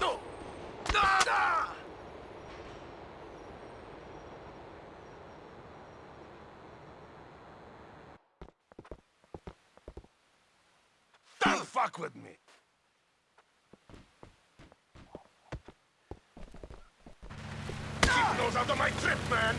Don't fuck with me! Keep those out of my trip, man!